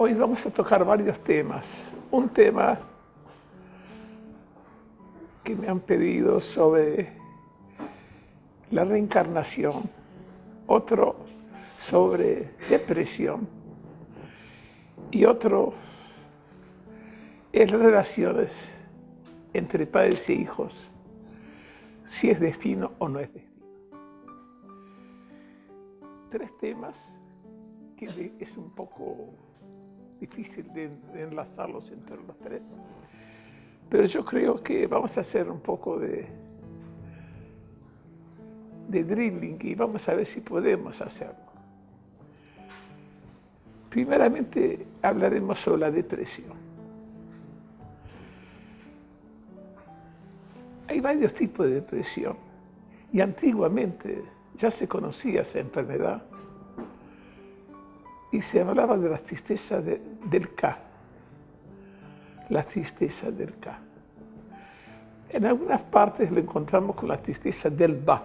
Hoy vamos a tocar varios temas. Un tema que me han pedido sobre la reencarnación, otro sobre depresión y otro es relaciones entre padres e hijos, si es destino o no es destino. Tres temas que es un poco difícil de enlazarlos entre los tres, pero yo creo que vamos a hacer un poco de, de drilling y vamos a ver si podemos hacerlo. Primeramente hablaremos sobre la depresión. Hay varios tipos de depresión y antiguamente ya se conocía esa enfermedad y se hablaba de la tristeza del K, la tristeza del K. En algunas partes lo encontramos con la tristeza del Ba.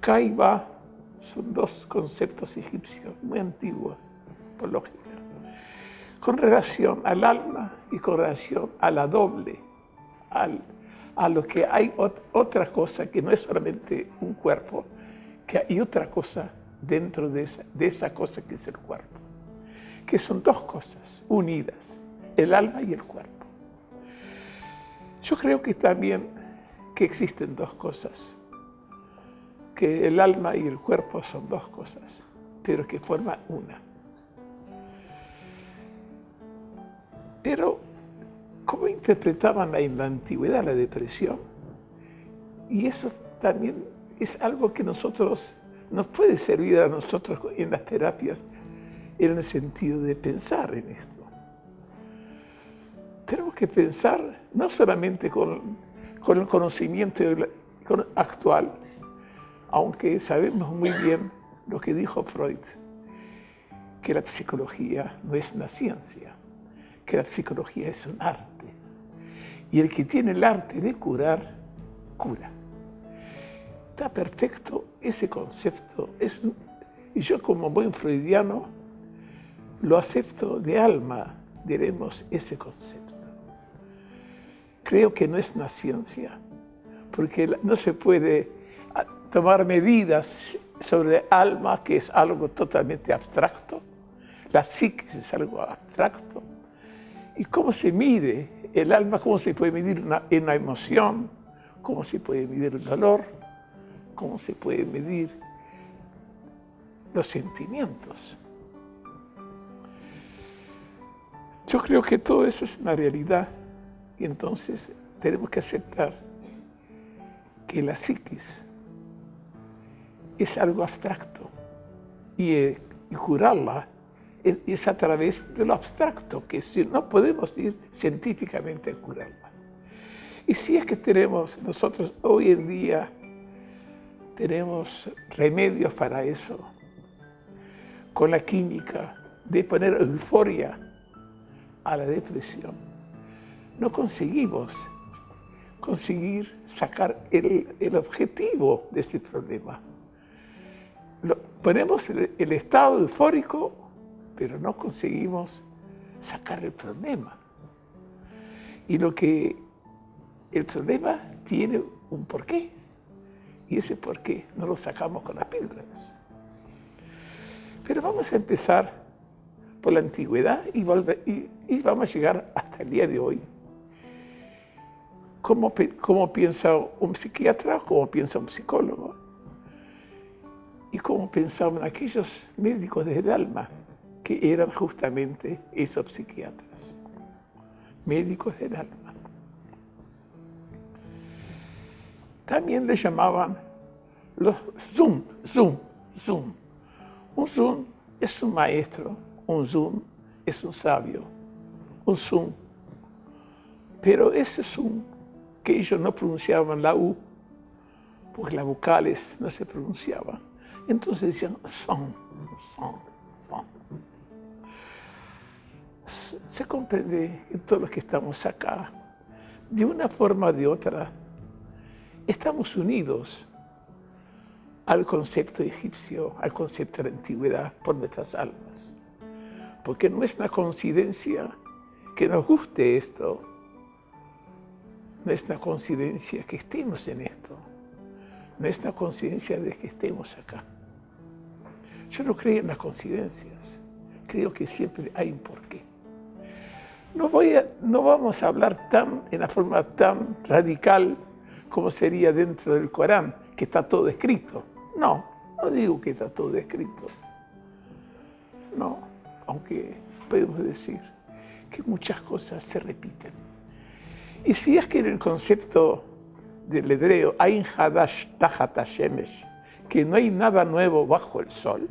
K y Ba son dos conceptos egipcios muy antiguos, por lógica, con relación al alma y con relación a la doble, a lo que hay otra cosa que no es solamente un cuerpo, que hay otra cosa dentro de esa, de esa cosa que es el cuerpo, que son dos cosas unidas, el alma y el cuerpo. Yo creo que también que existen dos cosas, que el alma y el cuerpo son dos cosas, pero que forman una. Pero, ¿cómo interpretaban en la antigüedad la depresión? Y eso también es algo que nosotros nos puede servir a nosotros en las terapias en el sentido de pensar en esto. Tenemos que pensar no solamente con, el conocimiento actual, aunque sabemos muy bien lo que dijo Freud, que la psicología no es una ciencia, que la psicología es un arte. Y el que tiene el arte de curar, cura. Está perfecto ese concepto. Es, y yo como buen freudiano lo acepto de alma, diremos, ese concepto. Creo que no es una ciencia, porque no se puede ah, tomar medidas sobre alma, que es algo totalmente abstracto, la psiquis es algo abstracto, y cómo se mide el alma, cómo se puede medir una, una emoción, cómo se puede medir el dolor, cómo se puede medir los sentimientos. Yo creo que todo eso es una realidad y entonces tenemos que aceptar que la psiquis es algo abstracto y, eh, curarla es, a través de lo abstracto, que si no podemos ir científicamente a curarla. Y si es que tenemos nosotros hoy en día tenemos remedios para eso. Con la química de poner euforia a la depresión. No conseguimos conseguir sacar el, objetivo de este problema. ponemos el, estado eufórico, pero no conseguimos sacar el problema. Y lo que el problema tiene un porqué. Y ese por qué no lo sacamos con las píldoras. Pero vamos a empezar por la antigüedad y, vamos a llegar hasta el día de hoy. ¿Cómo, piensa un psiquiatra? ¿Cómo piensa un psicólogo? Y cómo pensaban aquellos médicos del alma, que eran justamente esos psiquiatras, médicos del alma. También le llamaban los Zoom, Zoom, Zoom. Un Zoom es un maestro, un Zoom es un sabio, un Zoom. Pero ese Zoom que ellos no pronunciaban la U, porque las vocales no se pronunciaban. Entonces decían son, son, son. Se comprende en todos los que estamos acá, de una forma o de otra, estamos unidos al concepto egipcio, al concepto de la antigüedad por nuestras almas. Porque no es una coincidencia que nos guste esto. No es una coincidencia que estemos en esto. No es una coincidencia de que estemos acá. Yo no creo en las coincidencias. Creo que siempre hay un porqué. No, voy no vamos a hablar tan, en la forma tan radical como sería dentro del Corán, que está todo escrito. No, no digo que está todo escrito. No, aunque podemos decir que muchas cosas se repiten. Y si es que en el concepto del hebreo, que no hay nada nuevo bajo el sol,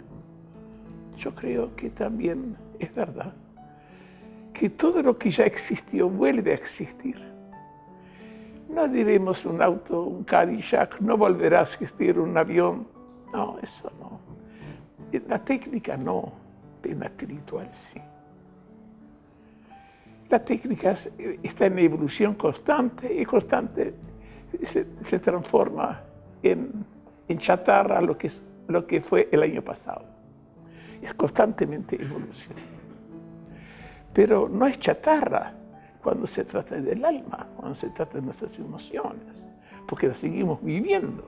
yo creo que también es verdad que todo lo que ya existió vuelve a existir. No diremos un auto, un Cadillac, no volverá a existir un avión. No, eso no. La técnica no, pero la espiritual sí. La técnica está en evolución constante y constante se, transforma en, en, chatarra lo que, lo que fue el año pasado. Es constantemente evolución. Pero no es chatarra cuando se trata del alma, cuando se trata de nuestras emociones, porque las seguimos viviendo.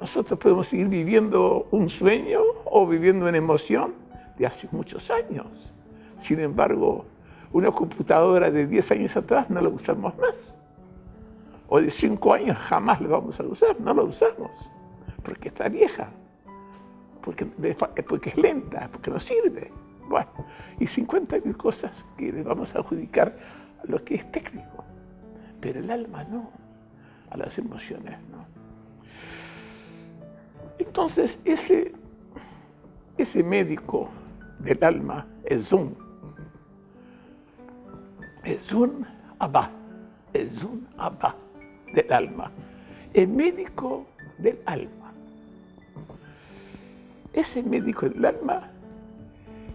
Nosotros podemos seguir viviendo un sueño o viviendo una emoción de hace muchos años. Sin embargo, una computadora de 10 años atrás no la usamos más. O de 5 años jamás la vamos a usar, no la usamos. Porque está vieja, porque, porque es lenta, porque no sirve. Bueno, y 50 mil cosas que le vamos a adjudicar a lo que es técnico. Pero el alma no, a las emociones no. Entonces, ese, ese médico del alma es un, es un abba, es un abba del alma, el médico del alma. Ese médico del alma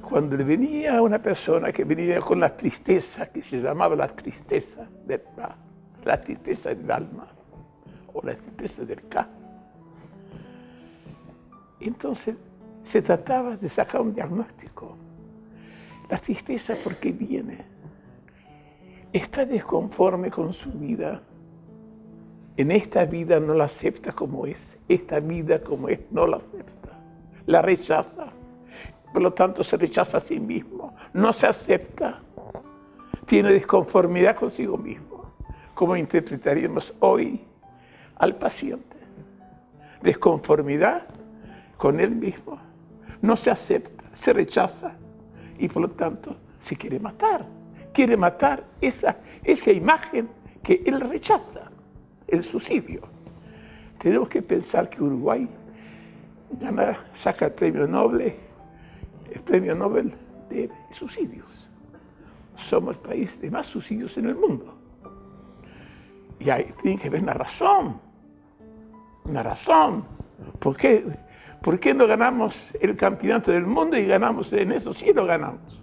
cuando venía una persona que venía con la tristeza, que se llamaba la tristeza del la tristeza del alma, o la tristeza del K, entonces se trataba de sacar un diagnóstico. La tristeza, ¿por qué viene? Está desconforme con su vida. En esta vida no la acepta como es. Esta vida como es no la acepta. La rechaza por lo tanto se rechaza a sí mismo, no se acepta, tiene desconformidad consigo mismo. ¿Cómo interpretaríamos hoy al paciente? Desconformidad con él mismo, no se acepta, se rechaza y por lo tanto se quiere matar. Quiere matar esa, esa imagen que él rechaza, el suicidio. Tenemos que pensar que Uruguay gana, saca el premio Nobel el premio Nobel de suicidios. Somos el país de más suicidios en el mundo. Y ahí tiene que haber una razón, una razón. ¿Por qué, ¿Por qué no ganamos el campeonato del mundo y ganamos en eso? Sí lo ganamos.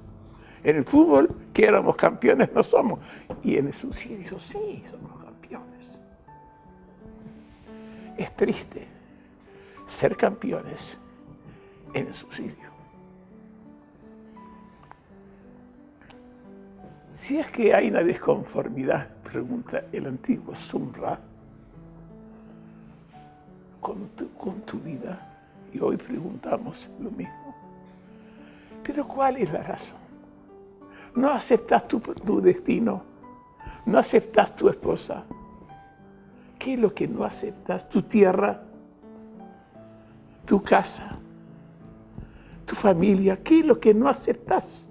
En el fútbol, que éramos campeones, no somos. Y en el suicidio, sí, somos campeones. Es triste ser campeones en el suicidio. Si es que hay una desconformidad, pregunta el antiguo Sumra, con tu, vida, y hoy preguntamos lo mismo. Pero ¿cuál es la razón? No aceptas tu, tu destino, no aceptas tu esposa. ¿Qué es lo que no aceptas? Tu tierra, tu casa, tu familia. ¿Qué es lo que no aceptas?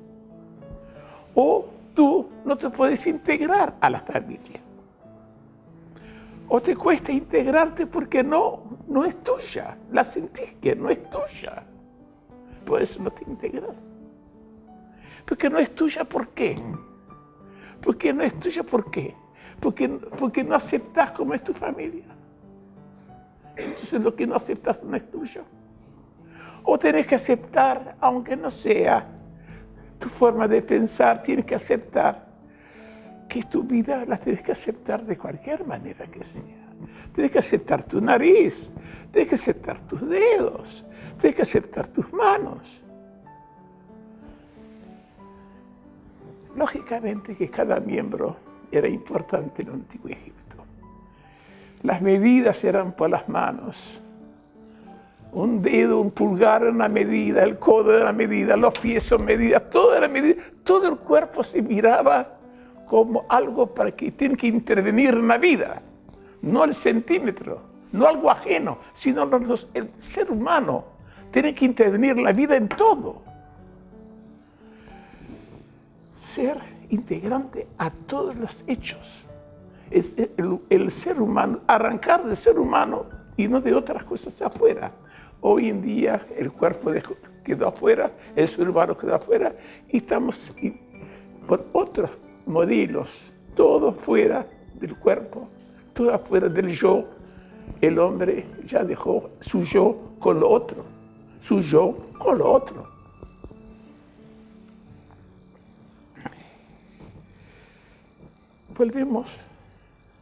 O tú no te puedes integrar a la familia. O te cuesta integrarte porque no, no es tuya. La sentís que no es tuya. Por eso no te integras. Porque no es tuya, ¿por qué? Porque no es tuya, ¿por qué? Porque, porque no aceptas como es tu familia. Entonces lo que no aceptas no es tuyo. O tenés que aceptar, aunque no sea tu forma de pensar, tienes que aceptar que tu vida la tienes que aceptar de cualquier manera que sea. Tienes que aceptar tu nariz, tienes que aceptar tus dedos, tienes que aceptar tus manos. Lógicamente que cada miembro era importante en el Antiguo Egipto. Las medidas eran por las manos. Un dedo, un pulgar era una medida, el codo era una medida, los pies son medidas, todo era medida. Todo el cuerpo se miraba como algo para que tiene que intervenir en la vida, no el centímetro, no algo ajeno, sino el ser humano tiene que intervenir en la vida en todo. Ser integrante a todos los hechos. Es el, ser humano, arrancar del ser humano y no de otras cosas afuera. Hoy en día el cuerpo quedó afuera, el humano quedó afuera y estamos con otros modelos, todo fuera del cuerpo, todo afuera del yo. El hombre ya dejó su yo con lo otro, su yo con lo otro. Volvemos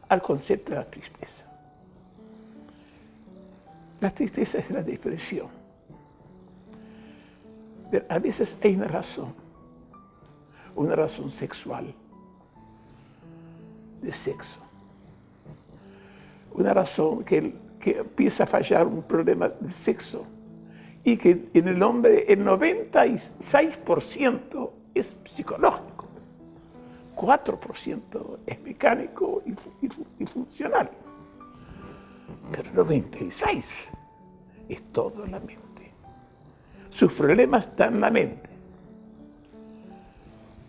al concepto de la tristeza. La tristeza es la depresión. A veces hay una razón, una razón sexual, de sexo. Una razón que, que empieza a fallar un problema de sexo y que en el hombre el 96% es psicológico, 4% es mecánico y funcional, pero 96% es todo la mente. Sus problemas están en la mente.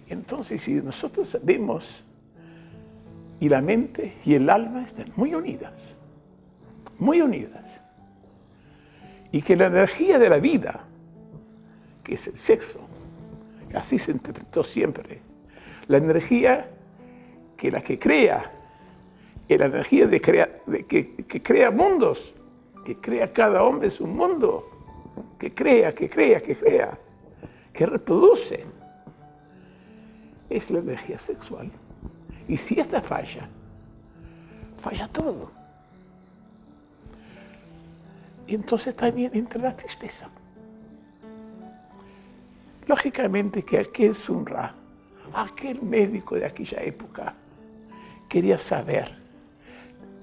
Entonces, si nosotros vemos y la mente y el alma están muy unidas, muy unidas. Y que la energía de la vida, que es el sexo, así se interpretó siempre, la energía que la que crea, la energía que crea mundos, que crea cada hombre su mundo, que crea, que crea, que crea, que reproduce, es la energía sexual. Y si esta falla, falla todo. Y entonces también entra la tristeza. Lógicamente que aquel Sunra, aquel médico de aquella época, quería saber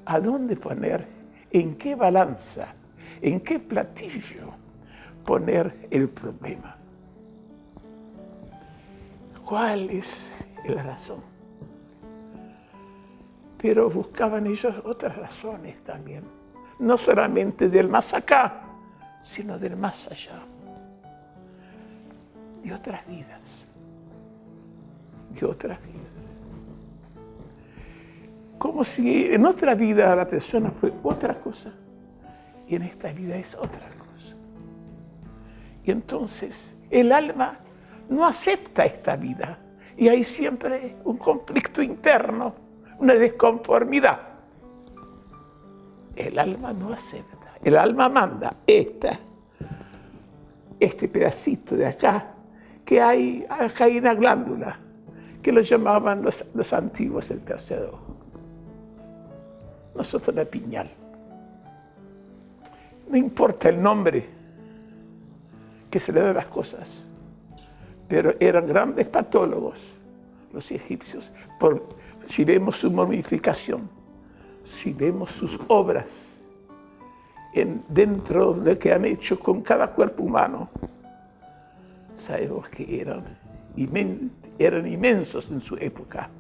a dónde poner, en qué balanza, en qué platillo poner el problema. ¿Cuál es la razón? pero buscaban ellos otras razones también, no solamente del más acá, sino del más allá, y otras vidas, y otras vidas. Como si en otra vida la persona fue otra cosa, y en esta vida es otra cosa. Y entonces el alma no acepta esta vida, y hay siempre un conflicto interno una desconformidad. El alma no acepta, el alma manda esta, este pedacito de acá, que hay, acá hay una glándula, que lo llamaban los, antiguos el tercer ojo. Nosotros la piñal. No importa el nombre que se le da a las cosas, pero eran grandes patólogos los egipcios por si vemos su momificación, si vemos sus obras en, dentro de lo que han hecho con cada cuerpo humano, sabemos que eran, eran inmensos en su época,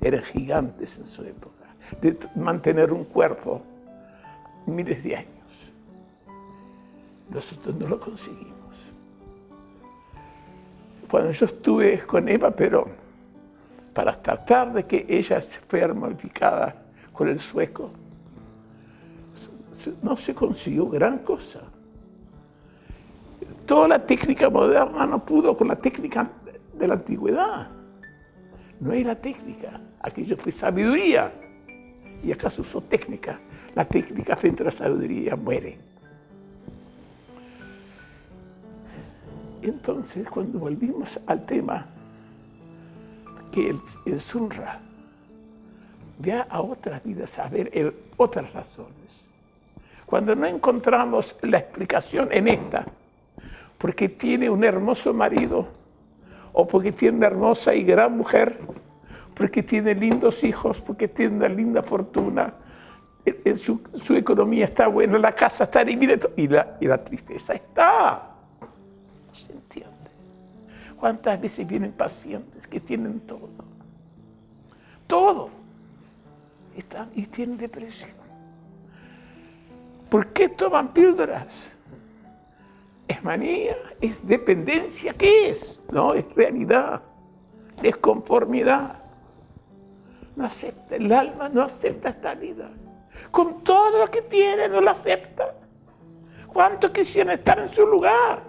eran gigantes en su época, de mantener un cuerpo miles de años. Nosotros no lo conseguimos. Cuando yo estuve con Eva pero para tratar de que ella fuera modificada con el sueco, no se consiguió gran cosa. Toda la técnica moderna no pudo con la técnica de la antigüedad. No era técnica, aquello fue sabiduría. Y acá se usó técnica. La técnica frente a la sabiduría muere. Entonces, cuando volvimos al tema que el, Sunra vea a otras vidas, a ver el, otras razones. Cuando no encontramos la explicación en esta, porque tiene un hermoso marido, o porque tiene una hermosa y gran mujer, porque tiene lindos hijos, porque tiene una linda fortuna, su, su, economía está buena, la casa está divina y la, y la tristeza está. No se entiende. ¿Cuántas veces vienen pacientes que tienen todo? Todo. Y tienen depresión. ¿Por qué toman píldoras? ¿Es manía? ¿Es dependencia? ¿Qué es? No, es realidad. Desconformidad. No acepta, el alma no acepta esta vida. Con todo lo que tiene no la acepta. ¿Cuántos quisieran estar en su lugar?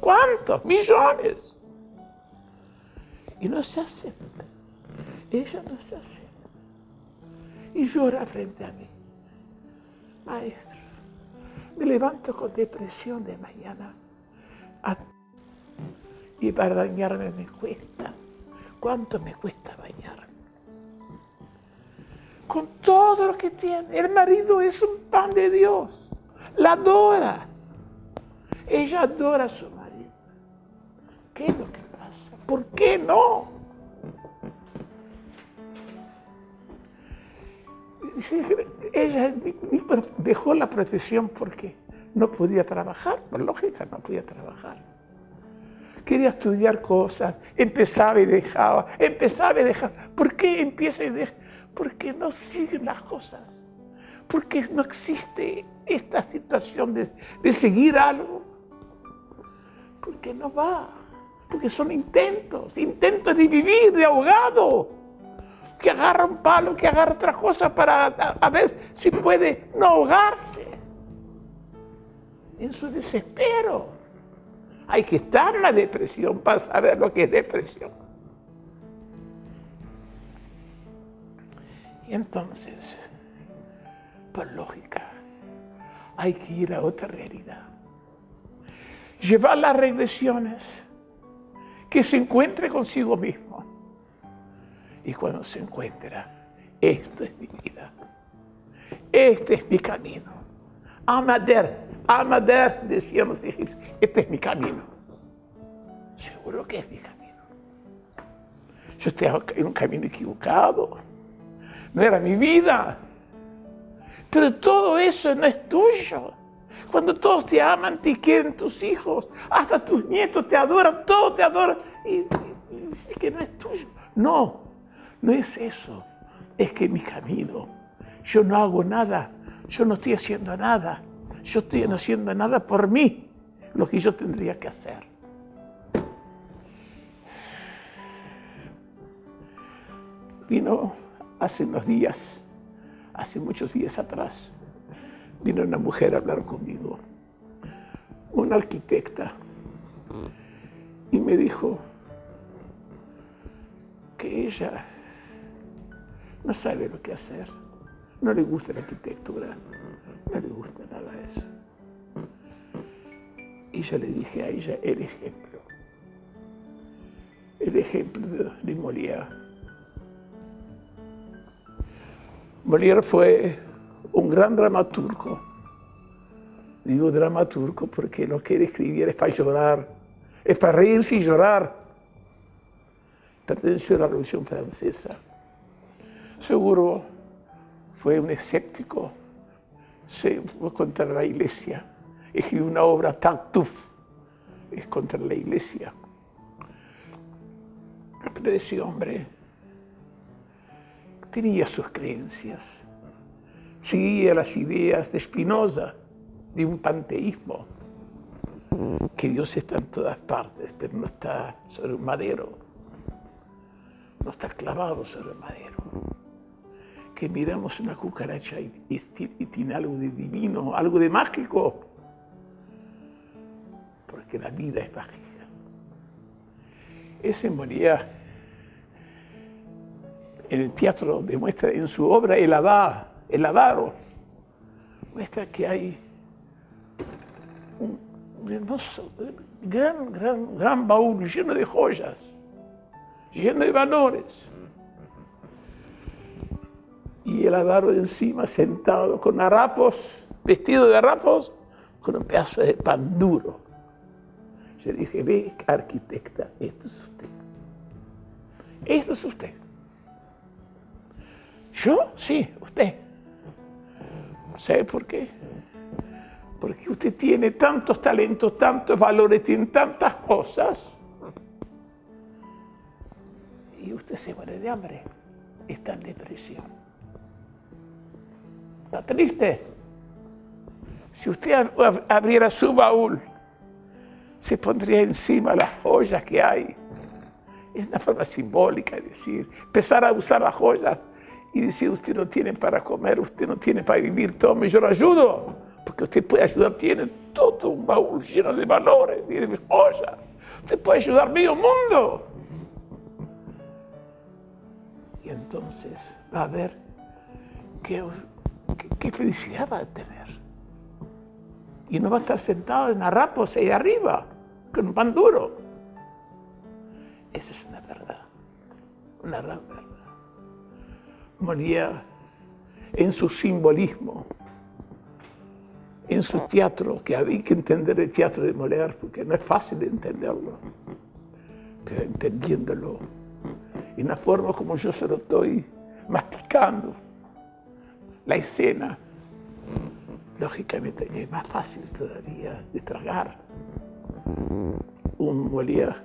¿Cuántos? Millones. Y no se acepta. Ella no se acepta. Y llora frente a mí. Maestro, me levanto con depresión de mañana. Y para bañarme me cuesta. ¿Cuánto me cuesta bañarme? Con todo lo que tiene. El marido es un pan de Dios. La adora. Ella adora a su marido. ¿Qué es lo que pasa? ¿Por qué no? ella dejó la profesión porque no podía trabajar, por lógica no podía trabajar. Quería estudiar cosas, empezaba y dejaba, empezaba y dejaba. ¿Por qué empieza y deja? Porque no siguen las cosas. Porque no existe esta situación de, de seguir algo. Porque no va. Porque son intentos, intentos de vivir, de ahogado que agarra un palo, que agarra otra cosa para a, ver si puede no ahogarse. En su desespero. Hay que estar en la depresión para saber lo que es depresión. Y entonces, por lógica, hay que ir a otra realidad. Llevar las regresiones, que se encuentre consigo mismo y cuando se encuentra, esto es mi vida, este es mi camino. Amader, Amader, decían los egipcios, este es mi camino. Seguro que es mi camino. Yo estoy en un camino equivocado. No era mi vida. Pero todo eso no es tuyo. Cuando todos te aman, te quieren tus hijos, hasta tus nietos te adoran, todos te adoran, y, dices que no es tuyo. No, no es eso, es que mi camino, yo no hago nada, yo no estoy haciendo nada, yo estoy haciendo nada por mí, lo que yo tendría que hacer. Vino hace unos días, hace muchos días atrás, vino una mujer a hablar conmigo, una arquitecta, y me dijo que ella no sabe lo que hacer, no le gusta la arquitectura, no le gusta nada eso. Y yo le dije a ella el ejemplo, el ejemplo de, de Molière. Molière fue un gran dramaturgo. Digo dramaturgo porque lo que él escribía es para llorar, es para reírse y llorar. Perteneció a la Revolución Francesa. Seguro fue un escéptico, se fue contra la iglesia, escribió una obra Tartuffe, es contra la iglesia. Pero ese hombre tenía sus creencias, seguía las ideas de Spinoza, de un panteísmo, que Dios está en todas partes, pero no está sobre un madero, no está clavado sobre el madero que miramos una cucaracha y, tiene algo de divino, algo de mágico. Porque la vida es mágica. Ese moría en el teatro demuestra en su obra El Avaro, el avaro muestra que hay un, hermoso, gran, gran, gran baúl lleno de joyas, lleno de valores y el avaro encima sentado con harapos, vestido de harapos, con un pedazo de pan duro. Yo dije, ve, arquitecta, esto es usted. Esto es usted. ¿Yo? Sí, usted. ¿Sabe por qué? Porque usted tiene tantos talentos, tantos valores, tiene tantas cosas. Y usted se muere de hambre. Está en depresión. Está triste. Si usted abriera su baúl, se pondría encima las joyas que hay. Es una forma simbólica de decir, empezar a usar las joyas y decir, usted no tiene para comer, usted no tiene para vivir, tome, yo lo ayudo. Porque usted puede ayudar, tiene todo un baúl lleno de valores y de joyas. Usted puede ayudar medio mundo. Y entonces va a ver qué, qué, felicidad va a tener. Y no va a estar sentado en harapos ahí arriba, con un pan duro. Esa es una verdad, una gran verdad. Molière, en su simbolismo, en su teatro, que había que entender el teatro de Molière, porque no es fácil de entenderlo, pero entendiéndolo, en la forma como yo se lo estoy masticando, la escena, lógicamente es más fácil todavía de tragar un Molière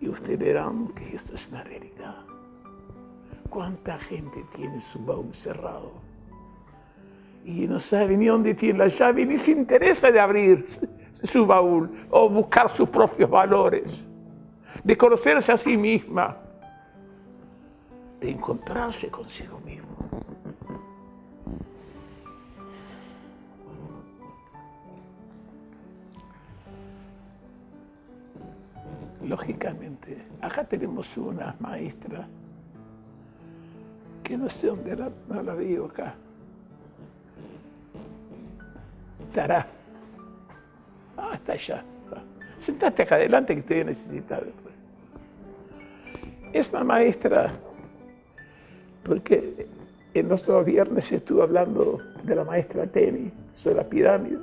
y ustedes verán que esto es una realidad. ¿Cuánta gente tiene su baúl cerrado? Y no sabe ni dónde tiene la llave, ni se interesa de abrir su baúl o buscar sus propios valores, de conocerse a sí misma, de encontrarse consigo mismo. Lógicamente, acá tenemos una maestra que no sé dónde la, la veo acá. Estará. Ah, está allá. Sentate acá adelante que te voy a necesitar después. Es una maestra, porque en los viernes estuve hablando de la maestra Teni sobre la pirámide.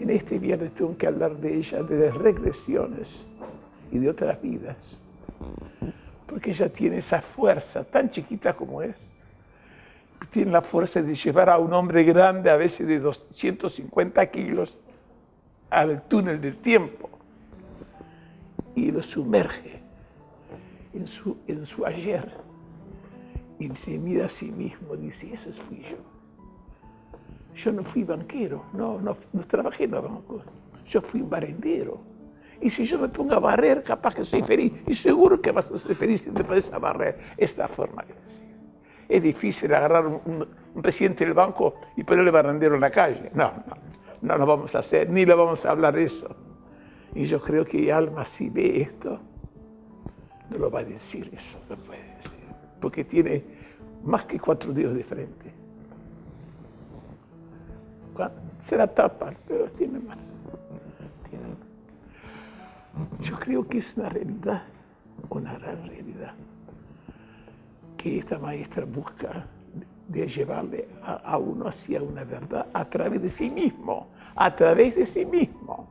En este viernes tengo que hablar de ella, de las regresiones y de otras vidas porque ella tiene esa fuerza, tan chiquita como es, tiene la fuerza de llevar a un hombre grande, a veces de 250 kilos, al túnel del tiempo y lo sumerge en su, en su ayer y se mira a sí mismo, dice, ese fui yo. Yo no fui banquero, no, no, no trabajé en los bancos, yo fui un barrendero y si yo me pongo a barrer, capaz que soy feliz. Y seguro que vas a ser feliz si te puedes a barrer. Es la forma de decir. Es difícil agarrar un, presidente del banco y ponerle barrendero en la calle. No, no, no lo vamos a hacer, ni lo vamos a hablar de eso. Y yo creo que Alma, si ve esto, no lo va a decir eso, no puede decir. Porque tiene más que cuatro dedos de frente. Se la tapa, pero tiene más. Yo creo que es una realidad, una gran realidad, que esta maestra busca de llevarle a, uno hacia una verdad a través de sí mismo, a través de sí mismo.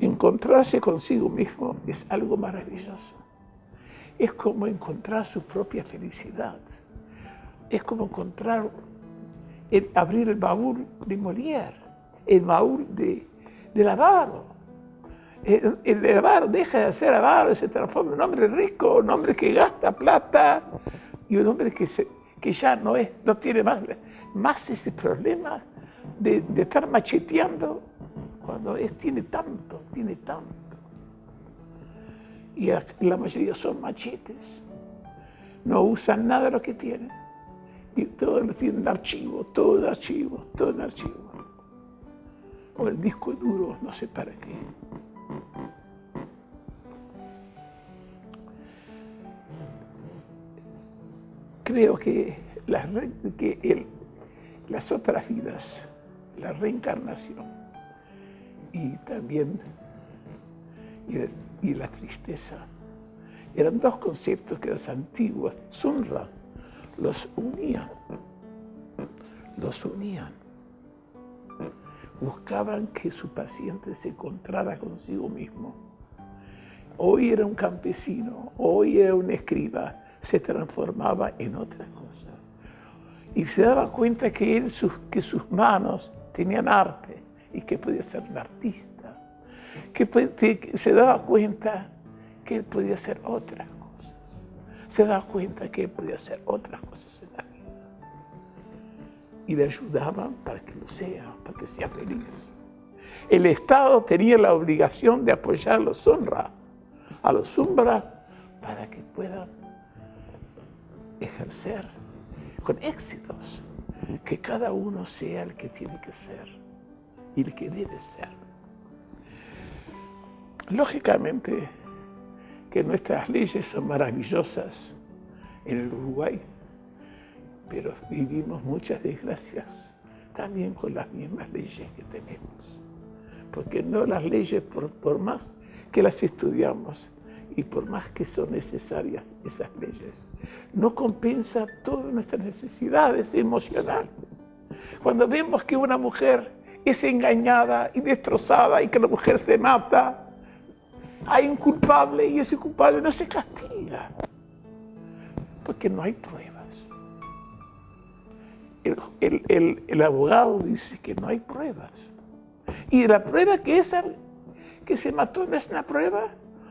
Encontrarse consigo mismo es algo maravilloso. Es como encontrar su propia felicidad. Es como encontrar, abrir el baúl de Molière, el baúl de, del avaro. El, el, avaro deja de ser avaro se transforma en un hombre rico, un hombre que gasta plata y un hombre que, se, que ya no, es, no tiene más, más ese problema de, de estar macheteando cuando es, tiene tanto, tiene tanto. Y la, mayoría son machetes. No usan nada de lo que tienen. Y todo lo tienen en archivo, todo en archivo, todo en archivo o el disco duro, no sé para qué. Creo que, las, que las otras vidas, la reencarnación y también y, la tristeza, eran dos conceptos que los antiguos, Sunra, los unían, los unían buscaban que su paciente se encontrara consigo mismo. Hoy era un campesino, hoy era un escriba, se transformaba en otra cosa. Y se daba cuenta que, sus manos tenían arte y que podía ser un artista. Que, se daba cuenta que él podía hacer otras cosas. Se daba cuenta que él podía hacer otras cosas. Y le ayudaban para que lo sea, para que sea feliz. El Estado tenía la obligación de apoyar a los honra, a los umbra, para que puedan ejercer con éxitos, que cada uno sea el que tiene que ser y el que debe ser. Lógicamente que nuestras leyes son maravillosas en el Uruguay, pero vivimos muchas desgracias también con las mismas leyes que tenemos. Porque no las leyes, por, por más que las estudiamos, y por más que son necesarias esas leyes, no compensa todas nuestras necesidades emocionales. Cuando vemos que una mujer es engañada y destrozada y que la mujer se mata, hay un culpable y ese culpable no se castiga, porque no hay pruebas. El, abogado dice que no hay pruebas. Y la prueba que esa que se mató no es una prueba,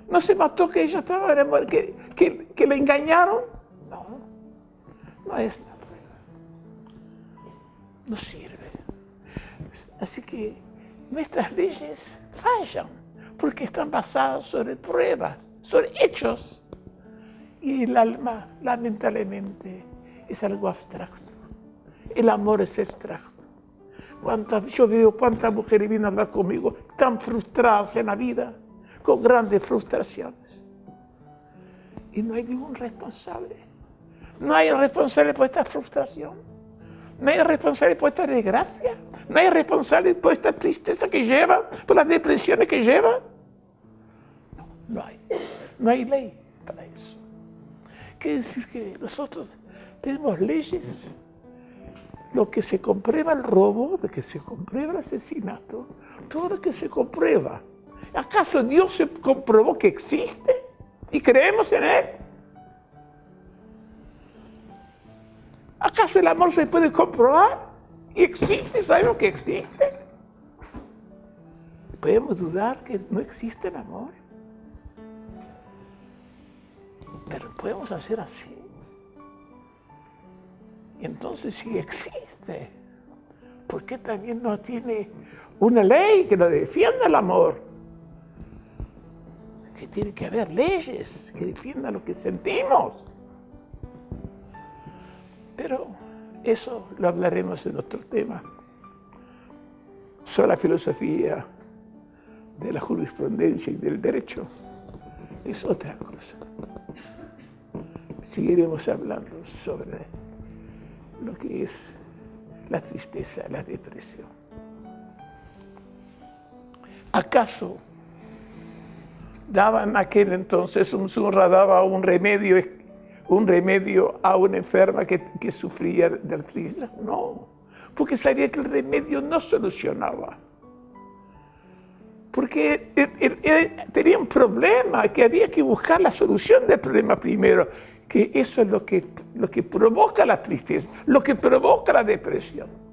no se mató que ella estaba que, que, que le engañaron. No, no es la prueba. No sirve. Así que nuestras leyes fallan porque están basadas sobre pruebas, sobre hechos. Y el alma, lamentablemente, es algo abstracto. El amor es abstracto. yo veo cuántas mujeres vienen a hablar conmigo tan frustradas en la vida con grandes frustraciones. Y no hay ningún responsable. No hay responsable por esta frustración. No hay responsable por esta desgracia. No hay responsable por esta tristeza que lleva, por las depresiones que lleva. No, no hay. No hay ley para eso. Quiere decir que nosotros tenemos leyes. Lo que se comprueba el robo, lo que se comprueba el asesinato, todo lo que se comprueba ¿Acaso Dios se comprobó que existe y creemos en Él? ¿Acaso el amor se puede comprobar y existe? ¿Sabemos que existe? ¿Podemos dudar que no existe el amor? Pero podemos hacer así. Entonces si existe, ¿por qué también no tiene una ley que lo defienda el amor? que tiene que haber leyes que defiendan lo que sentimos. Pero eso lo hablaremos en otro tema. La filosofía de la jurisprudencia y del derecho es otra cosa. Seguiremos hablando sobre lo que es la tristeza, la depresión. ¿Acaso daba en aquel entonces, un surra daba un remedio, un remedio a una enferma que, sufría de artritis. No, porque sabía que el remedio no solucionaba. Porque tenía un problema, que había que buscar la solución del problema primero, que eso es lo que, lo que provoca la tristeza, lo que provoca la depresión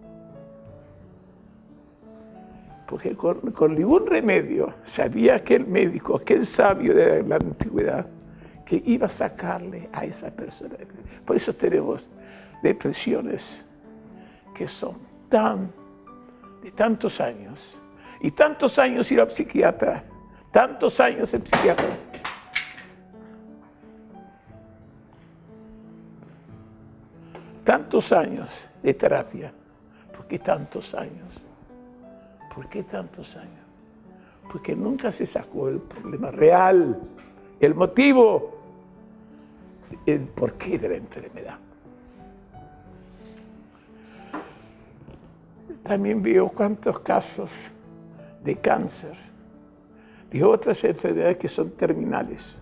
porque con, ningún remedio sabía aquel médico, aquel sabio de la antigüedad, que iba a sacarle a esa persona. Por eso tenemos depresiones que son tan, de tantos años, y tantos años ir a psiquiatra, tantos años en psiquiatra. Tantos años de terapia, porque tantos años ¿Por qué tantos años? Porque nunca se sacó el problema real, el motivo, el porqué de la enfermedad. También veo cuántos casos de cáncer, de otras enfermedades que son terminales.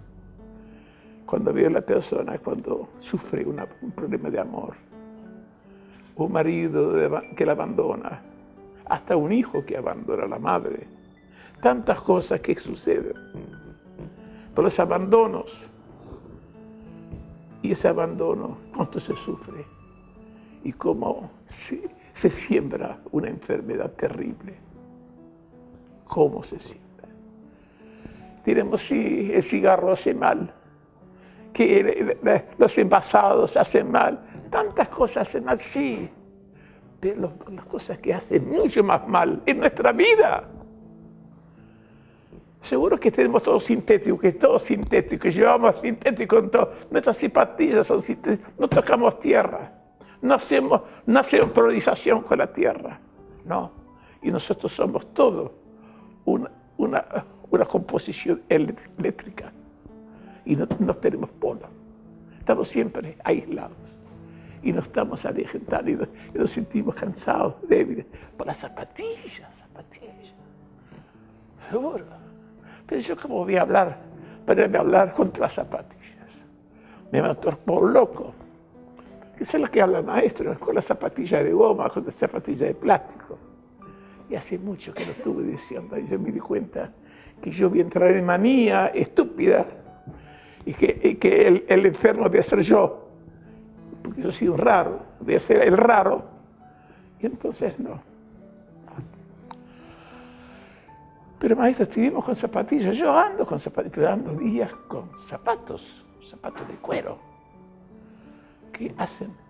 Cuando veo a la persona, cuando sufre un problema de amor, un marido que la abandona, hasta un hijo que abandona a la madre. Tantas cosas que suceden. Por los abandonos. Y ese abandono, cuánto se sufre. Y cómo se, se siembra una enfermedad terrible. Cómo se siembra. Diremos, sí, el cigarro hace mal, que los envasados hacen mal, tantas cosas hacen mal, sí, pero las cosas que hacen mucho más mal en nuestra vida. Seguro que tenemos todo sintético, que es todo sintético, llevamos sintético en todo. Nuestras simpatías son sintéticas, no tocamos tierra, no hacemos, no hacemos priorización con la tierra, no. Y nosotros somos todo una, una, una composición eléctrica y no, tenemos polo. Estamos siempre aislados y nos estamos alejando y, y nos, sentimos cansados, débiles, por las zapatillas, zapatillas. Seguro. Pero yo cómo voy a hablar, para hablar contra las zapatillas. Me van a por loco. Que es lo que habla el maestro, con las zapatillas de goma, con las zapatillas de plástico. Y hace mucho que lo estuve diciendo y yo me di cuenta que yo voy a entrar en manía estúpida y que, el, enfermo debe ser yo, porque yo soy un raro, debe ser el raro. Y entonces no. Pero maestro, estuvimos con zapatillas, yo ando con zapatillas, ando días con zapatos, zapatos de cuero, que hacen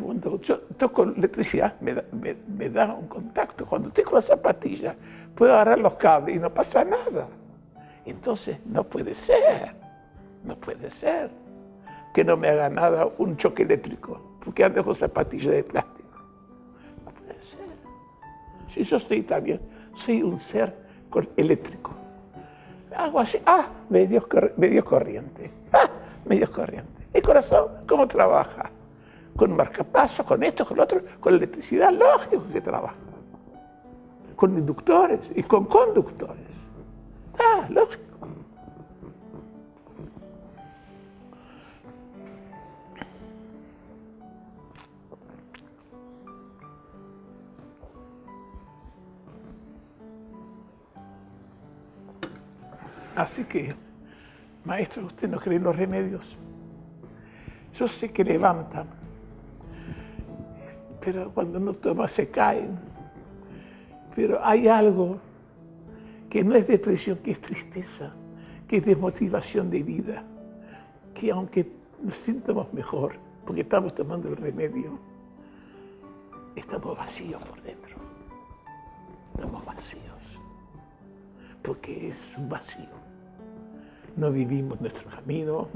cuando yo toco electricidad me da, me, da, un contacto. Cuando tengo la zapatilla, puedo agarrar los cables y no pasa nada. Entonces, no puede ser, no puede ser que no me haga nada un choque eléctrico, porque ando con zapatillas de plástico. No puede ser. Si yo soy también, soy un ser eléctrico. Hago así, ah, medio, medio corriente, ah, medio corriente. El corazón, ¿cómo trabaja? con marcapasos, con esto, con lo otro, con electricidad, lógico que trabaja. Con inductores y con conductores. Ah, lógico. Así que, maestro, ¿usted no cree en los remedios? Yo sé que levantan, pero cuando no toma se caen. Pero hay algo que no es depresión, que es tristeza, que es desmotivación de vida, que aunque nos sintamos mejor, porque estamos tomando el remedio, estamos vacíos por dentro. Estamos vacíos, porque es un vacío. No vivimos nuestro camino,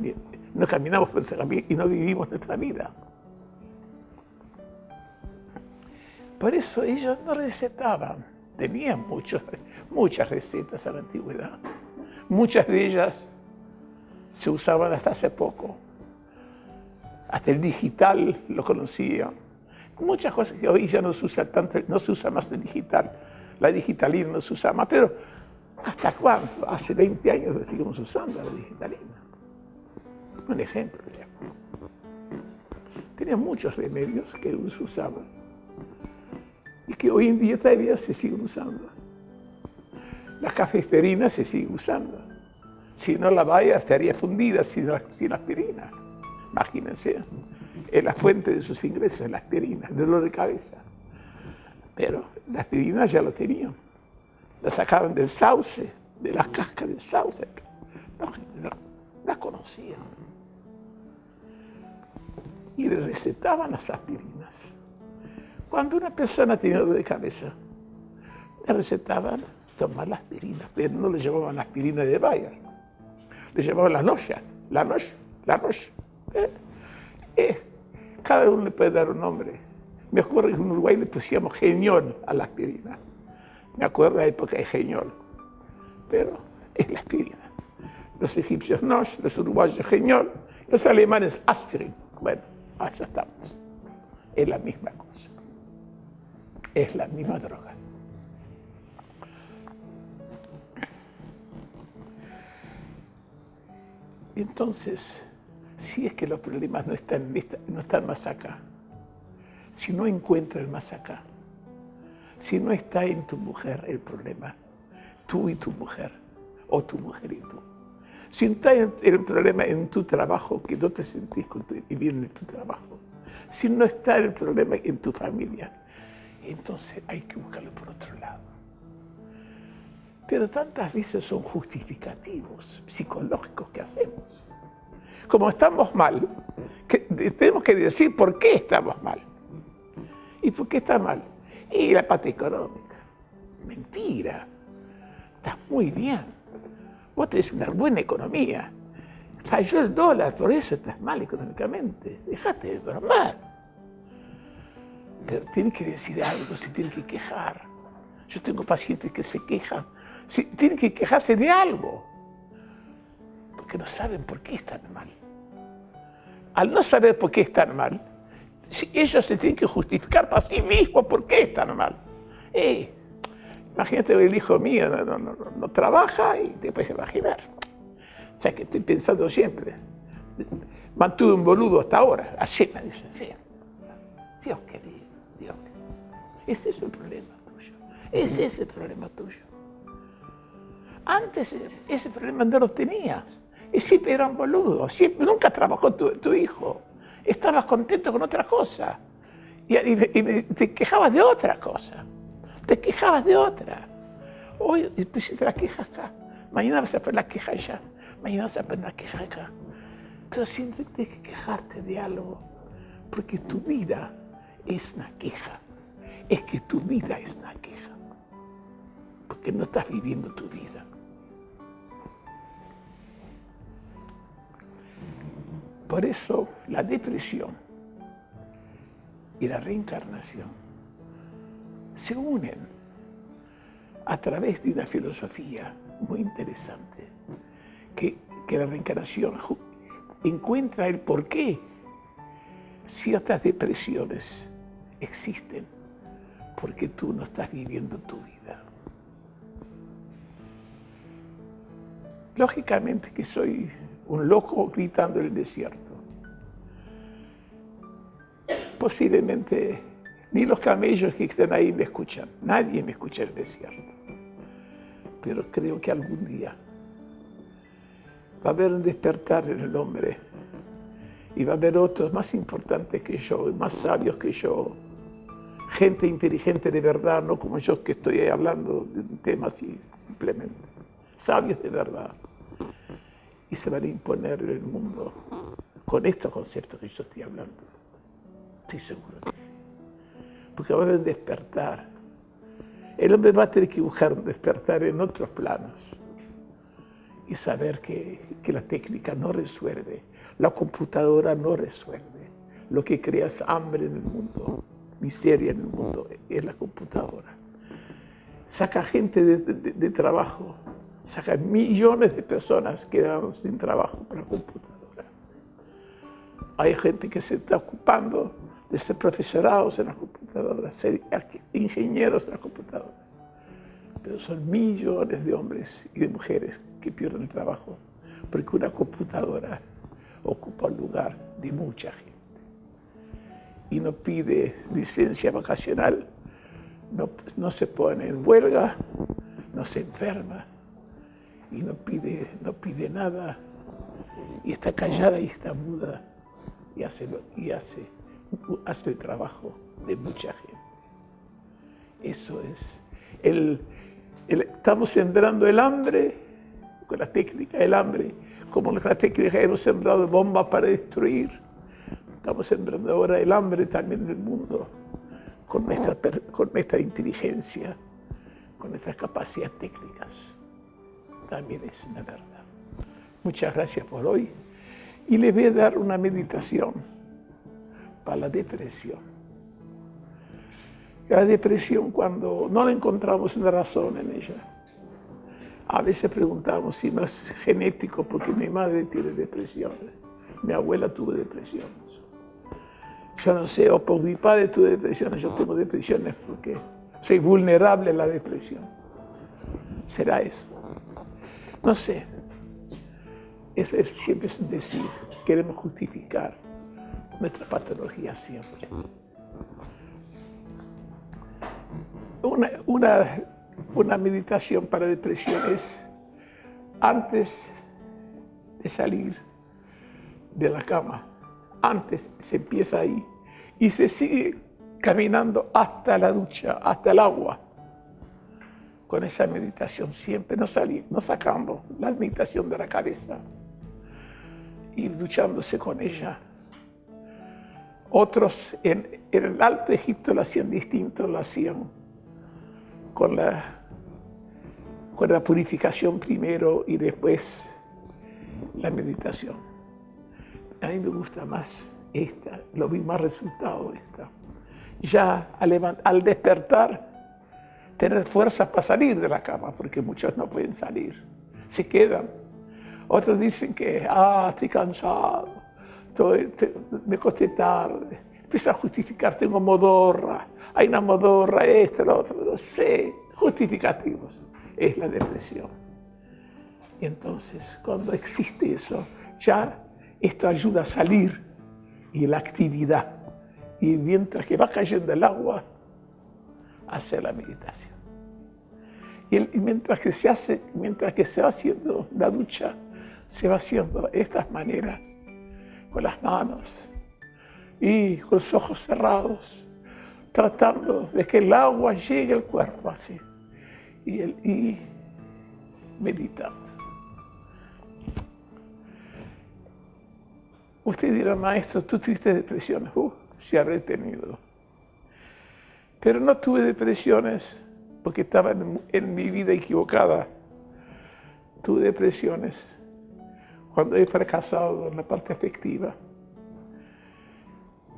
no caminamos por nuestro camino y no vivimos nuestra vida. Por eso ellos no recetaban, tenían muchas recetas a la antigüedad. Muchas de ellas se usaban hasta hace poco. Hasta el digital lo conocían. Muchas cosas que hoy ya no se usa tanto, no se usa más el digital. La digitalina no se usa más, pero ¿hasta cuándo? Hace 20 años lo seguimos usando la digitalina. Un ejemplo. Tenía muchos remedios que se usaban y que hoy en día todavía se siguen usando. Las cafeterinas se siguen usando. Si no la valla estaría fundida sin, sin aspirina. Imagínense, es la fuente de sus ingresos, es la aspirina, dolor de cabeza. Pero la aspirina ya lo tenían. La sacaban del sauce, de las cascas del sauce. No, la conocían. Y le recetaban las aspirinas. Cuando una persona tenía dolor de cabeza, le recetaban tomar la aspirina, pero no le llamaban la aspirina de Bayer, le llamaban la noche, la noche, la noche. Eh, eh, cada uno le puede dar un nombre. Me acuerdo que en Uruguay le pusimos geniol a la aspirina. Me acuerdo de la época de geniol, pero es la aspirina. Los egipcios noche, los uruguayos geniol, los alemanes aspirin. Bueno, allá estamos. Es la misma cosa es la misma droga. Entonces, si es que los problemas no están, no están más acá, si no encuentra el más acá, si no está en tu mujer el problema, tú y tu mujer, o tu mujer y tú. Si está el problema en tu trabajo, que no te sentís bien en tu trabajo, si no está el problema en tu familia, entonces hay que buscarlo por otro lado. Pero tantas veces son justificativos psicológicos que hacemos. Como estamos mal, tenemos que decir por qué estamos mal. ¿Y por qué está mal? Y la parte económica. Mentira. Estás muy bien. Vos tenés una buena economía. Falló el dólar, por eso estás mal económicamente. Dejate de bromar. Pero tienen que decir algo, se tienen que quejar. Yo tengo pacientes que se quejan. tienen que quejarse de algo. Porque no saben por qué están mal. Al no saber por qué están mal, ellos se tienen que justificar para sí mismos por qué están mal. Eh, imagínate el hijo mío no, trabaja y te puedes imaginar. O sea que estoy pensando siempre. Mantuve un boludo hasta ahora. Así me dice, sí. Dios querido, Dios querido. Ese es el problema tuyo. Ese es el problema tuyo. Antes ese problema no lo tenías. Y siempre eran boludos. Siempre, nunca trabajó tu hijo estabas contento con otra cosa. Y, te quejabas de otra cosa. Te quejabas de otra. Hoy te la queja acá. Mañana vas a poner la queja allá. Mañana vas a poner la queja acá. Pero siempre tienes que quejarte de algo. Porque tu vida es una queja. Es que tu vida es una queja. Porque no estás viviendo tu vida. Por eso la depresión y la reencarnación se unen a través de una filosofía muy interesante, que, la reencarnación encuentra el por qué ciertas depresiones existen, porque tú no estás viviendo tu vida. Lógicamente que soy un loco gritando en el desierto. Posiblemente ni los camellos que están ahí me escuchan, nadie me escucha en el desierto. Pero creo que algún día va a haber un despertar en el hombre y va a haber otros más importantes que yo, más sabios que yo, gente inteligente de verdad, no como yo que estoy hablando de un tema así simplemente, sabios de verdad y se van a imponer en el mundo con estos conceptos que yo estoy hablando. Estoy seguro que sí. Porque va a haber despertar. El hombre va a tener que buscar un despertar en otros planos y saber que, que la técnica no resuelve, la computadora no resuelve. Lo que crea es hambre en el mundo, miseria en el mundo, es la computadora. Saca gente de, de trabajo saca millones de personas quedaron sin trabajo por la computadora. Hay gente que se está ocupando de ser profesorados en la computadora, ser ingenieros en la computadora. Pero son millones de hombres y de mujeres que pierden el trabajo porque una computadora ocupa el lugar de mucha gente y no pide licencia vacacional, no se pone en huelga, no se enferma, y no pide, no pide nada y está callada y está muda y hace, y hace, hace el trabajo de mucha gente. Eso es. El, estamos sembrando el hambre con la técnica del hambre, como la técnica hemos sembrado bombas para destruir. Estamos sembrando ahora el hambre también en el mundo con nuestra, con nuestra inteligencia, con nuestras capacidades técnicas también es una verdad. Muchas gracias por hoy y les voy a dar una meditación para la depresión. La depresión cuando no encontramos una razón en ella. A veces preguntamos si no es genético porque mi madre tiene depresiones, mi abuela tuvo depresiones. Yo no sé, o por mi padre tuve depresiones, yo tengo depresiones porque soy vulnerable a la depresión. ¿Será eso? No sé. Eso es, siempre es decir, queremos justificar nuestra patología siempre. una, una, una meditación para depresión es antes de salir de la cama, antes se empieza ahí y se sigue caminando hasta la ducha, hasta el agua, con esa meditación siempre, no, salir, no sacando la meditación de la cabeza y duchándose con ella. Otros en, el Alto Egipto lo hacían distinto, lo hacían con la, con la purificación primero y después la meditación. A mí me gusta más esta, lo vi más resultado esta. Ya al, al despertar, tener fuerzas para salir de la cama, porque muchos no pueden salir, se quedan. Otros dicen que, ah, estoy cansado, me costé tarde. Empieza a justificar, tengo modorra, hay una modorra, esto, lo otro, no sé, justificativos. Es la depresión. Y entonces, cuando existe eso, ya esto ayuda a salir y la actividad. Y mientras que va cayendo el agua, hace la meditación. Y, mientras que se hace, mientras que se va haciendo la ducha, se va haciendo estas maneras, con las manos y con los ojos cerrados, tratando de que el agua llegue al cuerpo así. Y, el, y meditando. Usted dirá, maestro, tú tuviste depresiones. Uh, sí habré tenido. Pero no tuve depresiones porque estaba en, mi vida equivocada. Tuve depresiones cuando he fracasado en la parte afectiva.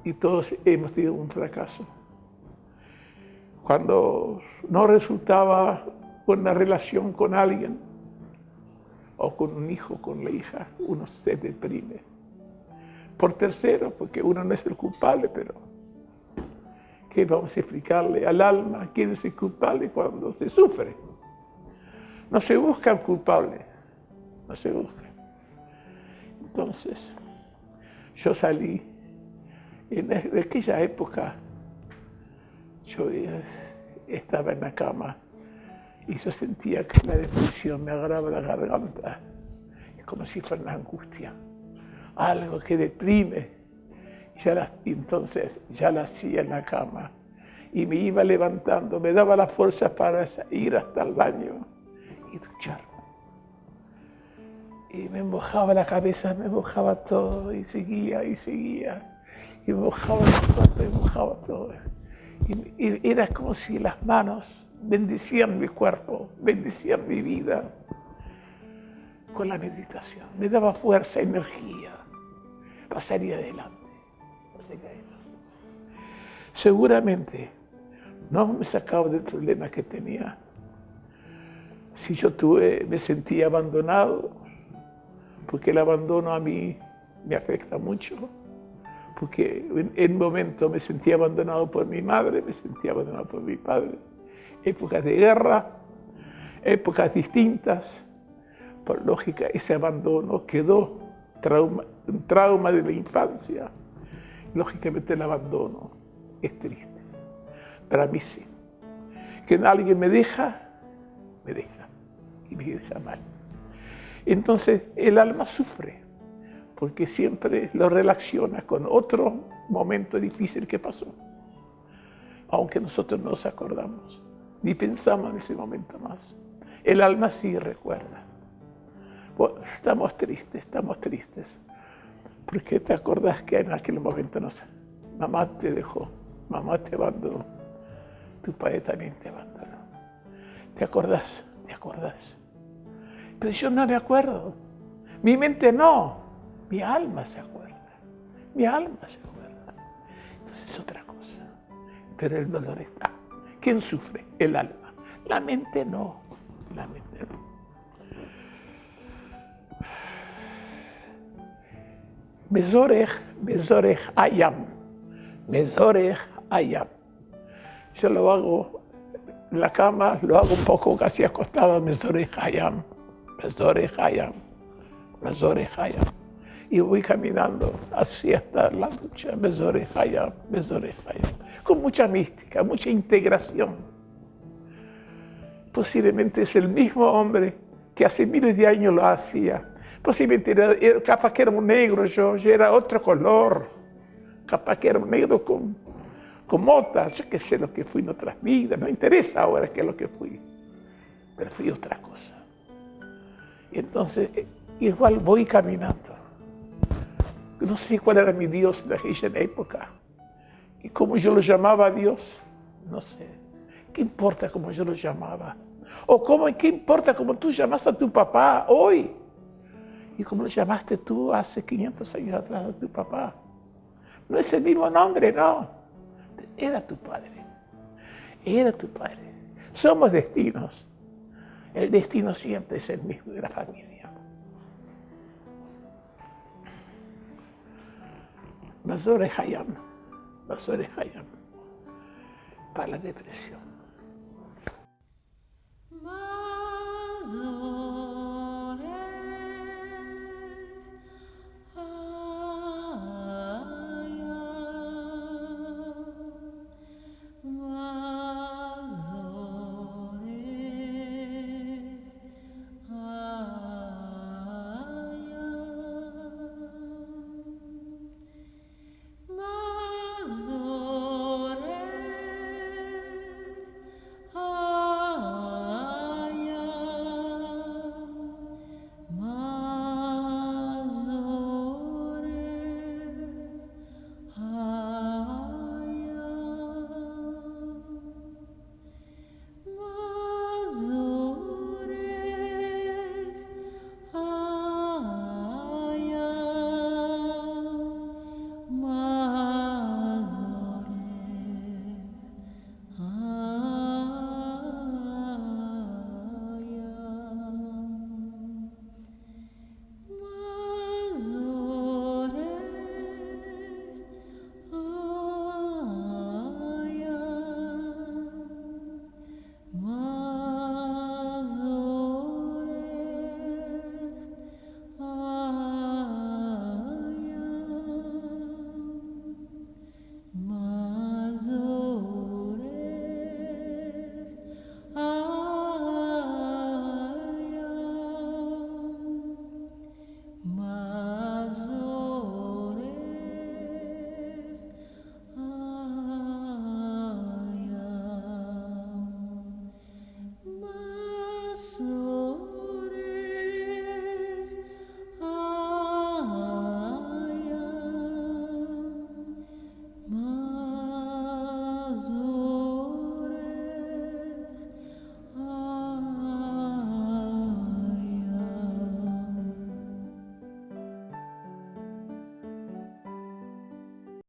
Y todos hemos tenido un fracaso. Cuando no resultaba una relación con alguien, o con un hijo, con la hija, uno se deprime por tercero, porque uno no es el culpable, pero ¿qué vamos a explicarle al alma quién es el culpable cuando se sufre? No se busca el culpable, no se busca. Entonces, yo salí, en aquella época, yo estaba en la cama y yo sentía que la depresión me agarraba la garganta, como si fuera una angustia algo que deprime. Entonces ya la hacía en la cama y me iba levantando, me daba la fuerza para ir hasta el baño y ducharme. Y me mojaba la cabeza, me mojaba todo y seguía y seguía. Y me mojaba todo, me mojaba todo. y era como si las manos bendecían mi cuerpo, bendecían mi vida con la meditación. Me daba fuerza, energía pasaría adelante. Seguramente no me sacaba del problema que tenía. Si yo tuve, me sentía abandonado, porque el abandono a mí me afecta mucho, porque en un momento me sentía abandonado por mi madre, me sentía abandonado por mi padre. Épocas de guerra, épocas distintas, por lógica ese abandono quedó un trauma de la infancia, lógicamente el abandono es triste. Para mí sí. Que alguien me deja, me deja. Y me deja mal. Entonces el alma sufre, porque siempre lo relaciona con otro momento difícil que pasó. Aunque nosotros no nos acordamos, ni pensamos en ese momento más. El alma sí recuerda. estamos tristes, estamos tristes. Porque te acordás que en aquel momento no sé, mamá te dejó, mamá te abandonó, tu padre también te abandonó. ¿Te acordás? ¿Te acordás? Pero yo no me acuerdo. Mi mente no, mi alma se acuerda. Mi alma se acuerda. Entonces es otra cosa. Pero el dolor está. ¿Quién sufre? El alma. La mente no. La mente no. Mezorech, Mezorech Ayam. Mezorech Ayam. Yo lo hago en la cama, lo hago un poco casi acostado, Mezorech Ayam. Mezorech Ayam. Mezorech Ayam. Y voy caminando así hasta la ducha, Mezorech Ayam, Mezorech Ayam. Con mucha mística, mucha integración. posiblemente es el mismo hombre que hace miles de años lo hacía. Posiblemente era, capaz que era un negro yo, yo era otro color. Capaz que era un negro con, con motas, yo qué sé lo que fui en otras vidas, no interesa ahora qué es lo que fui. Pero fui otra cosa. Y entonces, eh, igual voy caminando. No sé cuál era mi Dios de aquella época. Y cómo yo lo llamaba a Dios, no sé. ¿Qué importa cómo yo lo llamaba? O cómo, ¿qué importa cómo tú llamaste a tu papá hoy? y como lo llamaste tú hace 500 años atrás a tu papá. No es el mismo nombre, no. Era tu padre. Era tu padre. Somos destinos. El destino siempre es el mismo de la familia. Basore Hayam. Basore Hayam. Para la depresión. Ah.